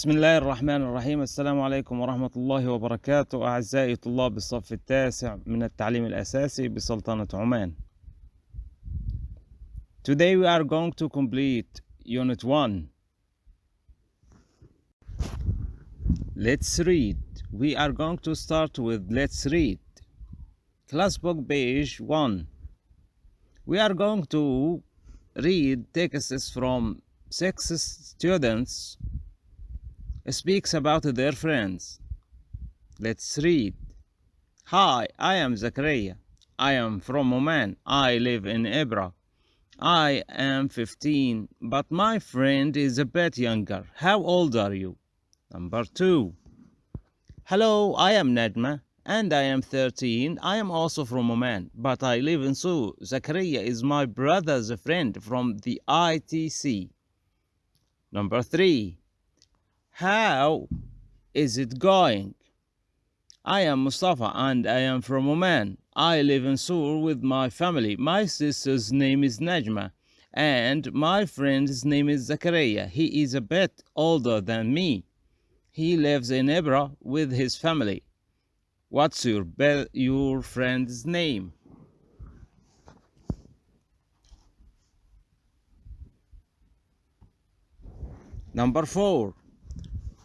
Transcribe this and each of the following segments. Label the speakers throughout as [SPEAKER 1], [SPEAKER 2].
[SPEAKER 1] بسم الله الرحمن الرحيم السلام عليكم ورحمة الله وبركاته أعزائي طلاب الصف التاسع من التعليم الأساسي بسلطنة عمان Today we are going to complete Unit 1 Let's read We are going to start with Let's read Class book page 1 We are going to read texts from six students speaks about their friends. Let's read. Hi, I am Zakaria. I am from Oman. I live in Ibra. I am 15, but my friend is a bit younger. How old are you? Number 2. Hello, I am Najma and I am 13. I am also from Oman, but I live in Sur. Zakaria is my brother's friend from the ITC. Number 3. How is it going? I am Mustafa and I am from Oman. I live in Sur with my family. My sister's name is Najma and my friend's name is Zakaria. He is a bit older than me. He lives in Ibra with his family. What's your your friend's name? Number 4.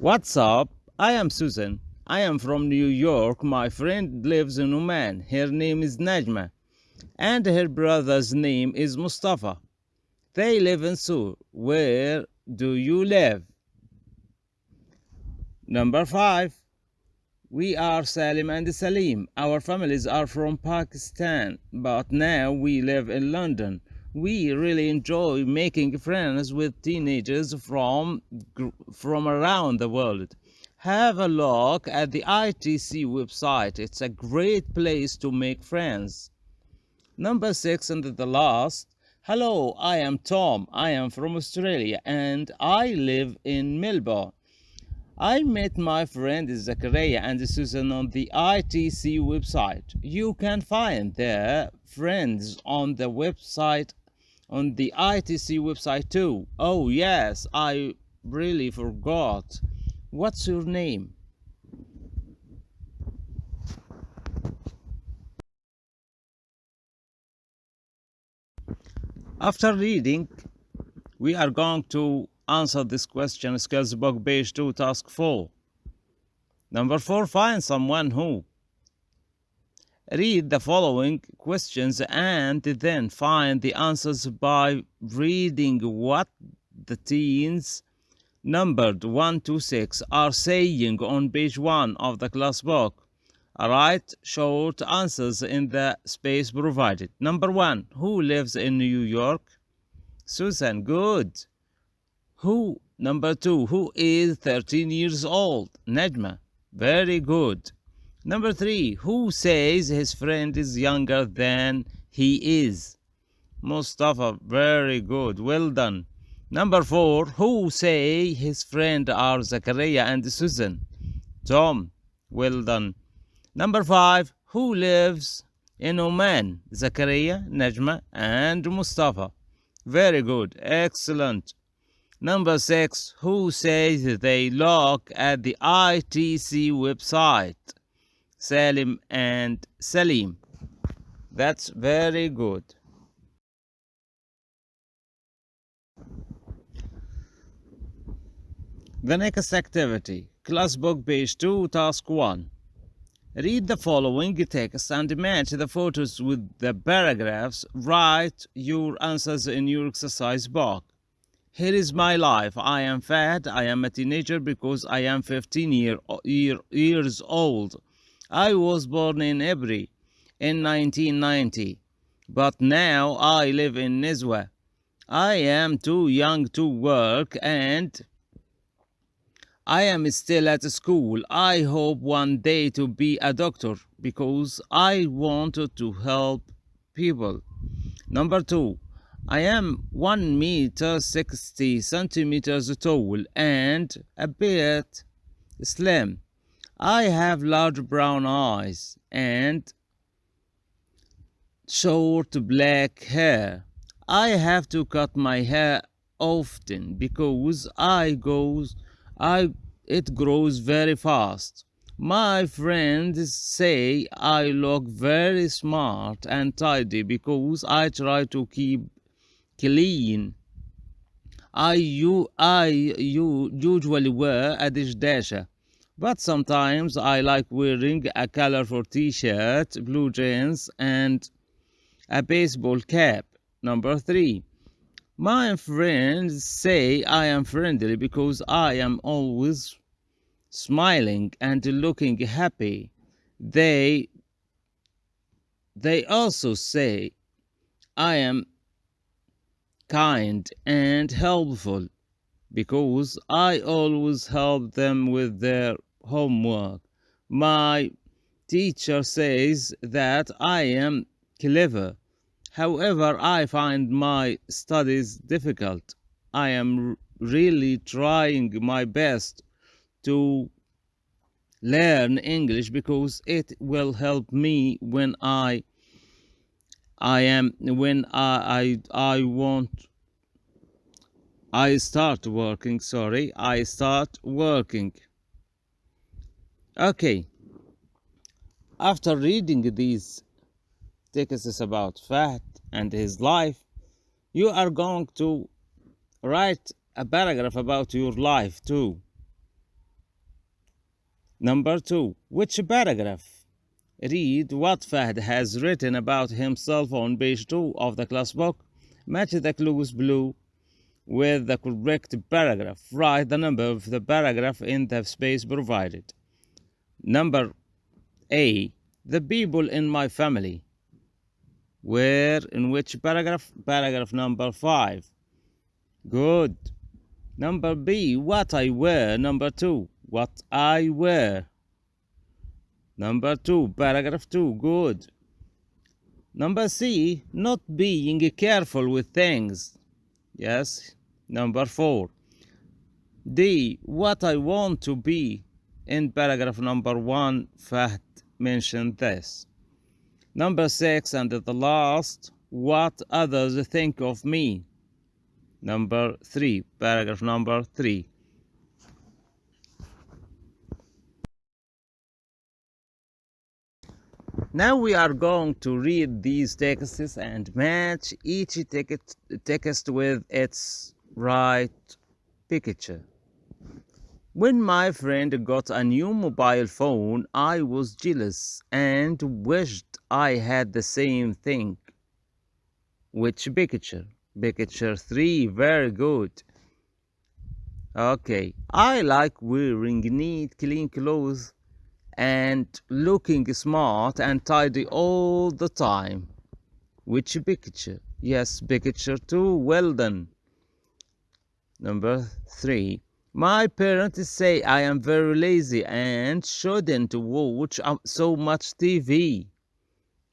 [SPEAKER 1] What's up? I am Susan. I am from New York. My friend lives in Oman. Her name is Najma. And her brother's name is Mustafa. They live in Sur. Where do you live? Number 5. We are Salim and Salim. Our families are from Pakistan, but now we live in London. We really enjoy making friends with teenagers from from around the world. Have a look at the ITC website. It's a great place to make friends. Number 6 and the last. Hello, I am Tom. I am from Australia and I live in Melbourne. I met my friend Zakaria and Susan on the ITC website. You can find their friends on the website on the ITC website too. Oh yes, I really forgot. What's your name? After reading, we are going to answer this question skills book page 2 task 4 number 4 find someone who read the following questions and then find the answers by reading what the teens numbered 1 to 6 are saying on page 1 of the class book. Write short answers in the space provided. Number 1 who lives in new york? Susan good. Who number two who is 13 years old? Najma very good number three who says his friend is younger than he is? Mustafa very good well done. Number four who say his friend are zakaria and susan? Tom well done. Number five who lives in oman? Zakaria najma and mustafa. Very good excellent. Number six, who says they look at the ITC website? Salim and Salim. That's very good. The next activity, class book page 2, task 1. Read the following text and match the photos with the paragraphs. Write your answers in your exercise book. Here is my life. I am fat. I am a teenager because I am 15 year, year, years old. I was born in Ibri in 1990, but now I live in Nizwa. I am too young to work and I am still at school. I hope one day to be a doctor because I wanted to help people. Number two, I am 1 meter 60 centimeters tall and a bit slim. I have large brown eyes and short black hair. I have to cut my hair often because I goes I it grows very fast. My friends say I look very smart and tidy because I try to keep clean. I, you, I you usually wear a dishdasha, but sometimes I like wearing a colorful t-shirt, blue jeans, and a baseball cap. Number three. My friends say I am friendly because I am always smiling and looking happy. They they also say I am kind and helpful because I always help them with their homework. My teacher says that I am clever. However, I find my studies difficult. I am really trying my best to learn English because it will help me when I I am when I I, I want I start working sorry I start working okay after reading these texts about Fahd and his life you are going to write a paragraph about your life too Number two, which paragraph? Read what Fahd has written about himself on page 2 of the class book. Match the clues blue with the correct paragraph. Write the number of the paragraph in the space provided. Number A. The people in my family. Where, in which paragraph? Paragraph number 5. Good. Number B. What I wear. Number 2 what I wear. Number two, paragraph two, good. Number C, not being careful with things. Yes. Number four. D, what I want to be. In paragraph number one, Fahd mentioned this. Number six, and the last, what others think of me. Number three, paragraph number three. Now we are going to read these texts and match each text with its right picture. When my friend got a new mobile phone, I was jealous and wished I had the same thing. Which picture? Picture 3, very good. Okay, I like wearing neat, clean clothes and looking smart and tidy all the time. Which picture? Yes, picture two. Well done. Number three. My parents say I am very lazy and shouldn't watch so much TV.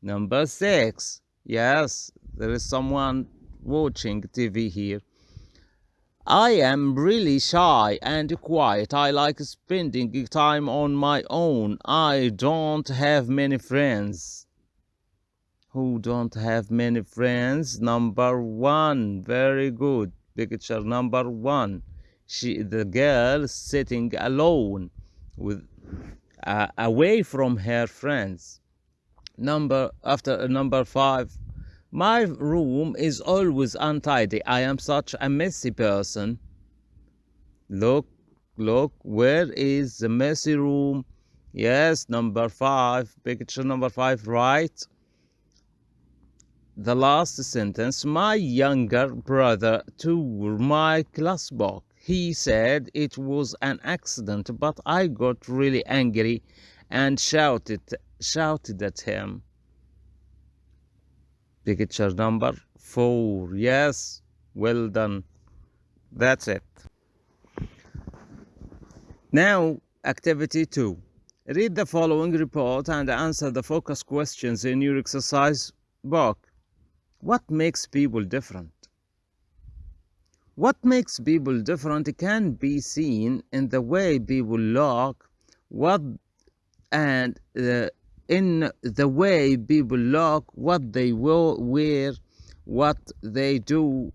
[SPEAKER 1] Number six. Yes, there is someone watching TV here. I am really shy and quiet. I like spending time on my own. I don't have many friends. Who don't have many friends? Number one. Very good. Picture number one. She, the girl sitting alone with uh, away from her friends. Number after number five my room is always untidy. I am such a messy person. Look, look, where is the messy room? Yes, number five, picture number five, right? The last sentence, my younger brother tore my class book. He said it was an accident, but I got really angry and shouted, shouted at him. Picture number four. Yes, well done. That's it. Now, activity two. Read the following report and answer the focus questions in your exercise book. What makes people different? What makes people different can be seen in the way people look, what and in the way people look, what they will wear, what they do,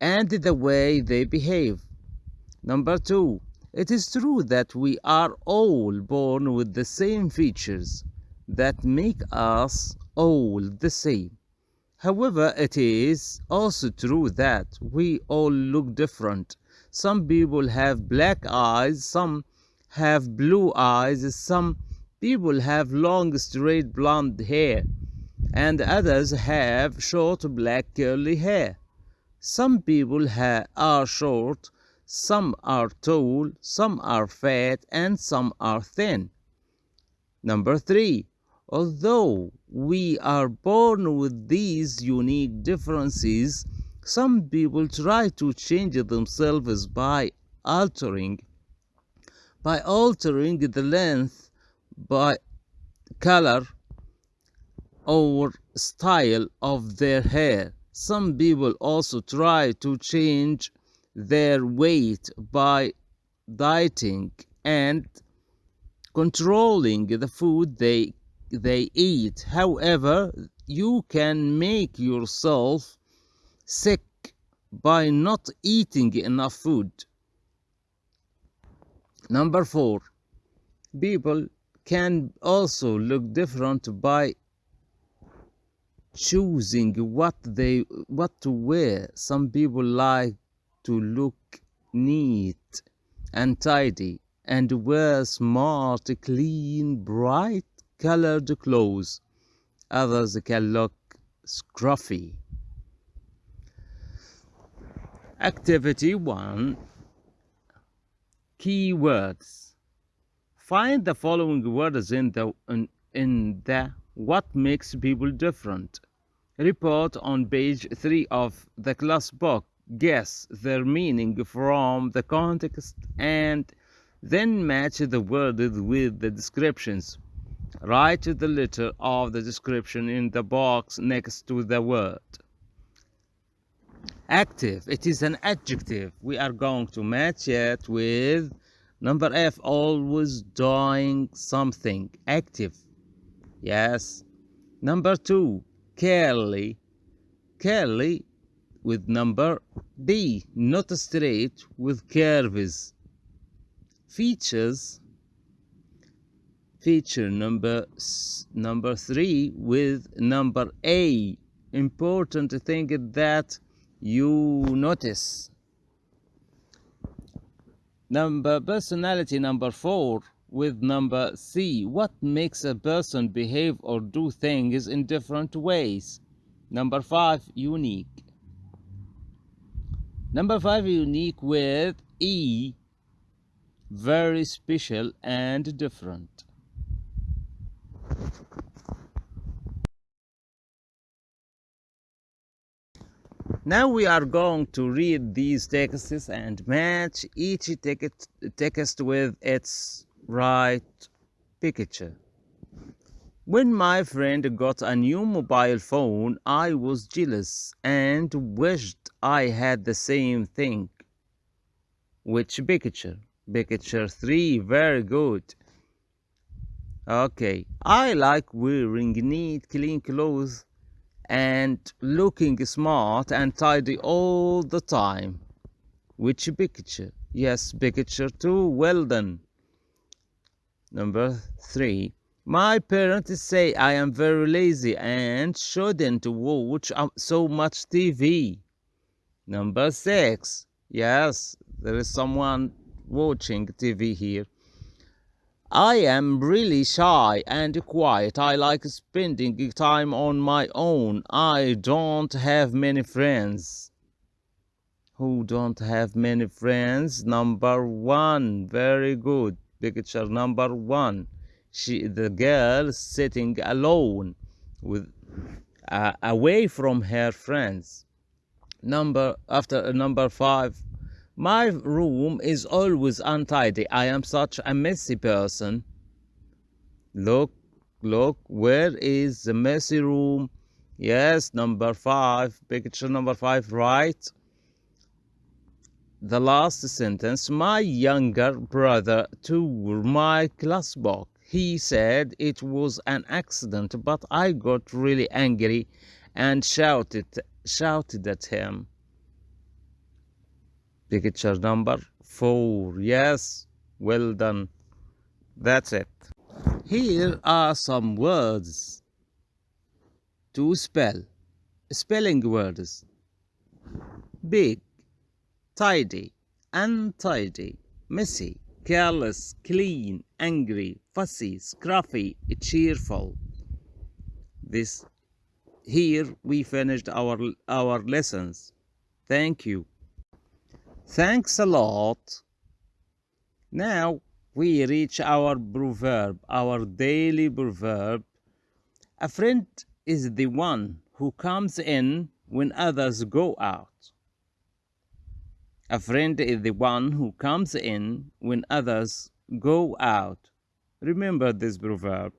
[SPEAKER 1] and the way they behave. Number two, It is true that we are all born with the same features that make us all the same. However, it is also true that we all look different. Some people have black eyes, some have blue eyes, some people have long straight blonde hair, and others have short black curly hair. Some people are short, some are tall, some are fat, and some are thin. Number three, Although we are born with these unique differences, some people try to change themselves by altering by altering the length by color or style of their hair. Some people also try to change their weight by dieting and controlling the food they they eat. However, you can make yourself sick by not eating enough food. Number four, people can also look different by choosing what they what to wear. Some people like to look neat and tidy and wear smart, clean, bright colored clothes. Others can look scruffy. Activity 1 Keywords Find the following words in the in, in the what makes people different. Report on page 3 of the class book. Guess their meaning from the context and then match the words with the descriptions. Write the letter of the description in the box next to the word. Active. It is an adjective. We are going to match it with number F. Always doing something. Active. Yes. Number two. Curly. Curly with number B. Not straight with curves. Features feature number number 3 with number A. Important thing that you notice. Number personality number 4 with number C. What makes a person behave or do things in different ways? Number 5 unique. Number 5 unique with E. Very special and different Now we are going to read these texts and match each text with its right picture. When my friend got a new mobile phone, I was jealous and wished I had the same thing. Which picture? Picture 3, very good. Okay, I like wearing neat, clean clothes and looking smart and tidy all the time. Which picture? Yes, picture two. Well done. Number three. My parents say I am very lazy and shouldn't watch so much TV. Number six. Yes, there is someone watching TV here. I am really shy and quiet. I like spending time on my own. I don't have many friends. Who don't have many friends? Number one. Very good. Picture number one. She, the girl sitting alone with uh, away from her friends. Number after number five my room is always untidy. I am such a messy person. Look, look, where is the messy room? Yes, number five, picture number five, right? The last sentence, my younger brother tore my class book. He said it was an accident, but I got really angry and shouted, shouted at him. Picture number four. Yes, well done. That's it. Here are some words to spell. Spelling words. Big, tidy, untidy, messy, careless, clean, angry, fussy, scruffy, cheerful. This here we finished our our lessons. Thank you. Thanks a lot. Now we reach our proverb, our daily proverb. A friend is the one who comes in when others go out. A friend is the one who comes in when others go out. Remember this proverb.